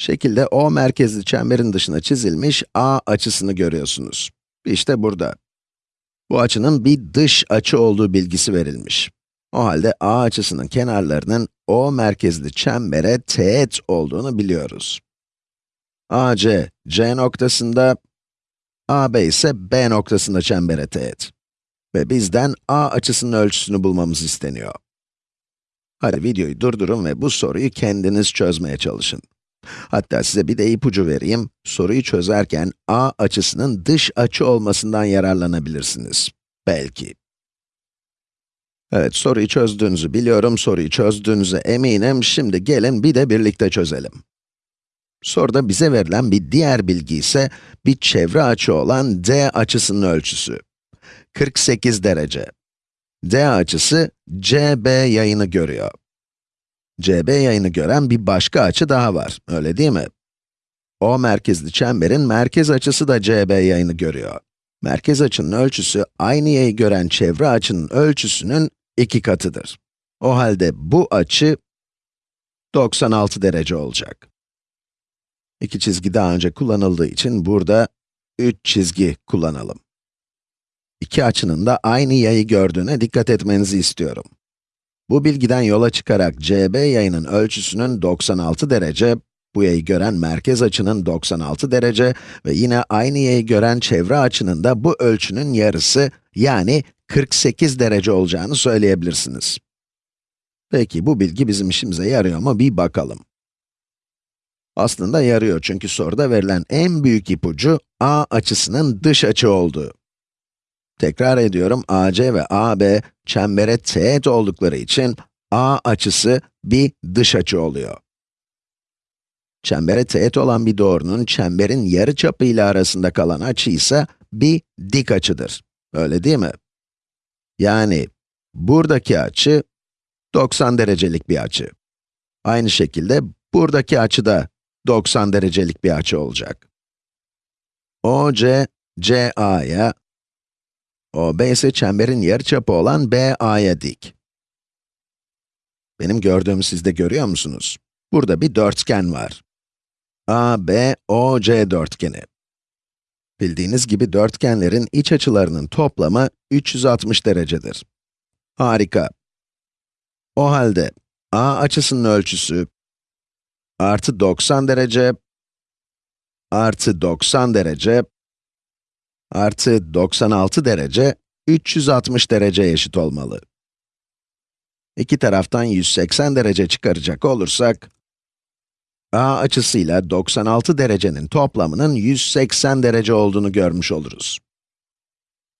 Şekilde O merkezli çemberin dışına çizilmiş A açısını görüyorsunuz. İşte burada. Bu açının bir dış açı olduğu bilgisi verilmiş. O halde A açısının kenarlarının O merkezli çembere teğet olduğunu biliyoruz. AC, C noktasında, AB ise B noktasında çembere teğet. Ve bizden A açısının ölçüsünü bulmamız isteniyor. Hadi videoyu durdurun ve bu soruyu kendiniz çözmeye çalışın. Hatta size bir de ipucu vereyim. Soruyu çözerken A açısının dış açı olmasından yararlanabilirsiniz. Belki. Evet, soruyu çözdüğünüzü biliyorum, soruyu çözdüğünüze eminim. Şimdi gelin bir de birlikte çözelim. Soruda bize verilen bir diğer bilgi ise bir çevre açı olan D açısının ölçüsü. 48 derece. D açısı CB yayını görüyor. CB yayını gören bir başka açı daha var, öyle değil mi? O merkezli çemberin merkez açısı da CB yayını görüyor. Merkez açının ölçüsü, aynı yayı gören çevre açının ölçüsünün iki katıdır. O halde bu açı 96 derece olacak. İki çizgi daha önce kullanıldığı için burada 3 çizgi kullanalım. İki açının da aynı yayı gördüğüne dikkat etmenizi istiyorum. Bu bilgiden yola çıkarak CB yayının ölçüsünün 96 derece, bu yayı gören merkez açının 96 derece ve yine aynı yayı gören çevre açının da bu ölçünün yarısı, yani 48 derece olacağını söyleyebilirsiniz. Peki bu bilgi bizim işimize yarıyor mu bir bakalım. Aslında yarıyor çünkü soruda verilen en büyük ipucu A açısının dış açı olduğu. Tekrar ediyorum, AC ve AB çembere teğet oldukları için A açısı bir dış açı oluyor. Çembere teğet olan bir doğrunun çemberin yarıçapı ile arasında kalan açı ise bir dik açıdır. Öyle değil mi? Yani buradaki açı 90 derecelik bir açı. Aynı şekilde buradaki açı da 90 derecelik bir açı olacak. OC, CA'ya, OB ise çemberin yarıçapı olan BA'ya dik. Benim gördüğümü siz de görüyor musunuz? Burada bir dörtgen var. ABOC dörtgeni. Bildiğiniz gibi dörtgenlerin iç açılarının toplamı 360 derecedir. Harika. O halde A açısının ölçüsü artı 90 derece artı 90 derece artı 96 derece 360 derece eşit olmalı. İki taraftan 180 derece çıkaracak olursak, A açısıyla 96 derecenin toplamının 180 derece olduğunu görmüş oluruz.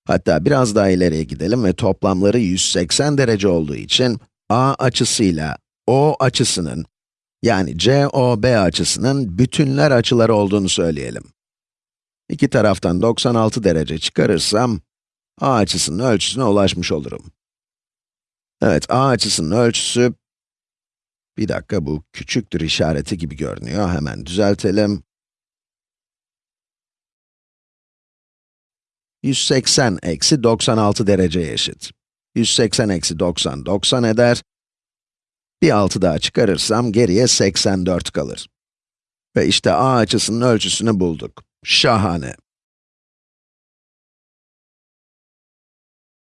Hatta biraz daha ileriye gidelim ve toplamları 180 derece olduğu için A açısıyla O açısının, yani COB açısının bütünler açıları olduğunu söyleyelim. İki taraftan 96 derece çıkarırsam, A açısının ölçüsüne ulaşmış olurum. Evet, A açısının ölçüsü, bir dakika bu küçüktür işareti gibi görünüyor, hemen düzeltelim. 180 eksi 96 dereceye eşit. 180 eksi 90, 90 eder. Bir 6 daha çıkarırsam geriye 84 kalır. Ve işte A açısının ölçüsünü bulduk. Şahane.